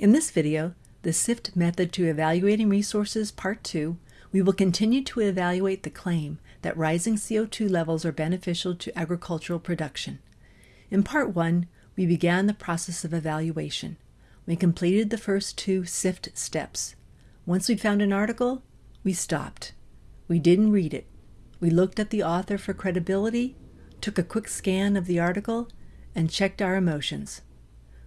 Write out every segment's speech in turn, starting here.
In this video, the SIFT Method to Evaluating Resources Part 2, we will continue to evaluate the claim that rising CO2 levels are beneficial to agricultural production. In Part 1, we began the process of evaluation. We completed the first two SIFT steps. Once we found an article, we stopped. We didn't read it. We looked at the author for credibility, took a quick scan of the article, and checked our emotions.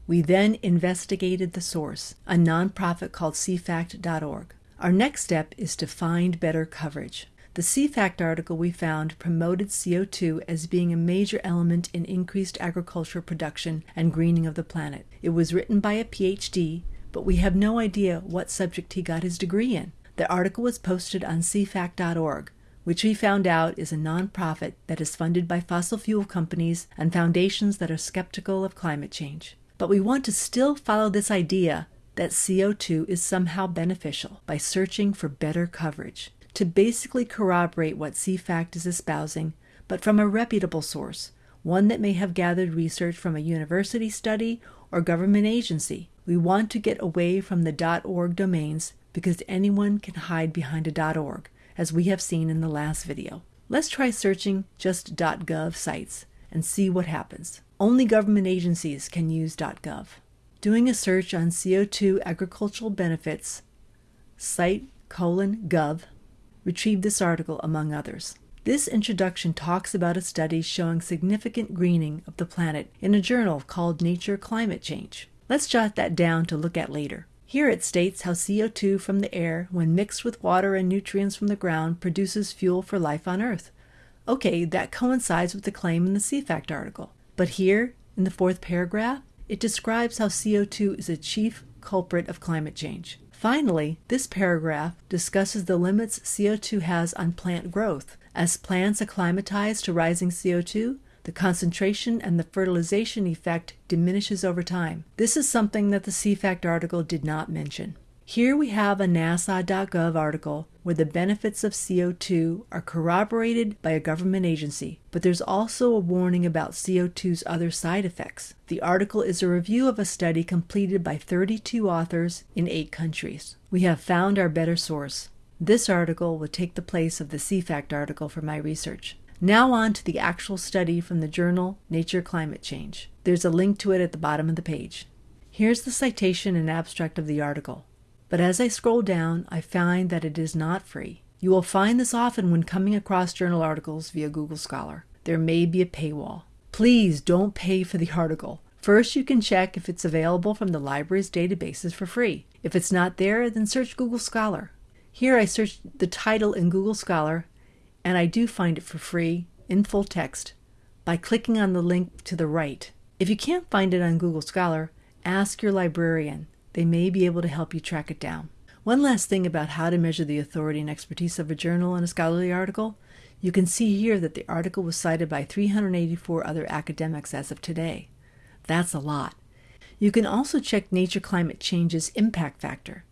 We then investigated the source, a nonprofit called cfact.org. Our next step is to find better coverage. The CFACT article we found promoted CO2 as being a major element in increased agricultural production and greening of the planet. It was written by a PhD, but we have no idea what subject he got his degree in. The article was posted on cfact.org, which we found out is a nonprofit that is funded by fossil fuel companies and foundations that are skeptical of climate change. But we want to still follow this idea that CO2 is somehow beneficial by searching for better coverage to basically corroborate what CFACT is espousing, but from a reputable source, one that may have gathered research from a university study or government agency. We want to get away from the .org domains because anyone can hide behind a .org, as we have seen in the last video. Let's try searching just .gov sites and see what happens. Only government agencies can use .gov. Doing a search on CO2 agricultural benefits, site colon gov retrieved this article among others. This introduction talks about a study showing significant greening of the planet in a journal called Nature Climate Change. Let's jot that down to look at later. Here it states how CO2 from the air, when mixed with water and nutrients from the ground, produces fuel for life on Earth. Okay, that coincides with the claim in the CFACT article. But here, in the fourth paragraph, it describes how CO2 is a chief culprit of climate change. Finally, this paragraph discusses the limits CO2 has on plant growth. As plants acclimatize to rising CO2, the concentration and the fertilization effect diminishes over time. This is something that the CFACT article did not mention. Here we have a NASA.gov article where the benefits of CO2 are corroborated by a government agency, but there's also a warning about CO2's other side effects. The article is a review of a study completed by 32 authors in eight countries. We have found our better source. This article will take the place of the CFACT article for my research. Now on to the actual study from the journal Nature Climate Change. There's a link to it at the bottom of the page. Here's the citation and abstract of the article. But as I scroll down, I find that it is not free. You will find this often when coming across journal articles via Google Scholar. There may be a paywall. Please don't pay for the article. First, you can check if it's available from the library's databases for free. If it's not there, then search Google Scholar. Here I searched the title in Google Scholar, and I do find it for free in full text by clicking on the link to the right. If you can't find it on Google Scholar, ask your librarian. They may be able to help you track it down. One last thing about how to measure the authority and expertise of a journal and a scholarly article. You can see here that the article was cited by 384 other academics as of today. That's a lot. You can also check Nature Climate Change's impact factor,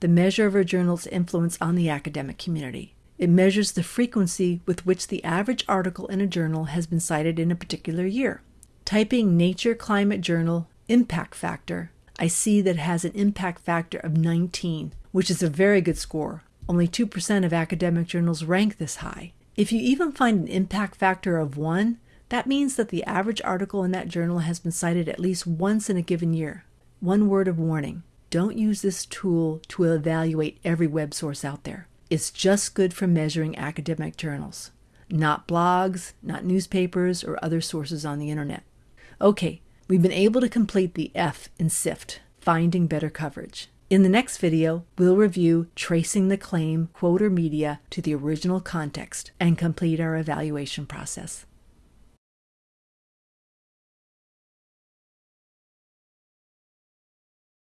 the measure of a journal's influence on the academic community. It measures the frequency with which the average article in a journal has been cited in a particular year. Typing Nature Climate Journal Impact Factor I see that it has an impact factor of 19, which is a very good score. Only 2% of academic journals rank this high. If you even find an impact factor of 1, that means that the average article in that journal has been cited at least once in a given year. One word of warning don't use this tool to evaluate every web source out there. It's just good for measuring academic journals, not blogs, not newspapers, or other sources on the internet. Okay, We've been able to complete the F in SIFT, finding better coverage. In the next video, we'll review tracing the claim, quote, or media to the original context and complete our evaluation process.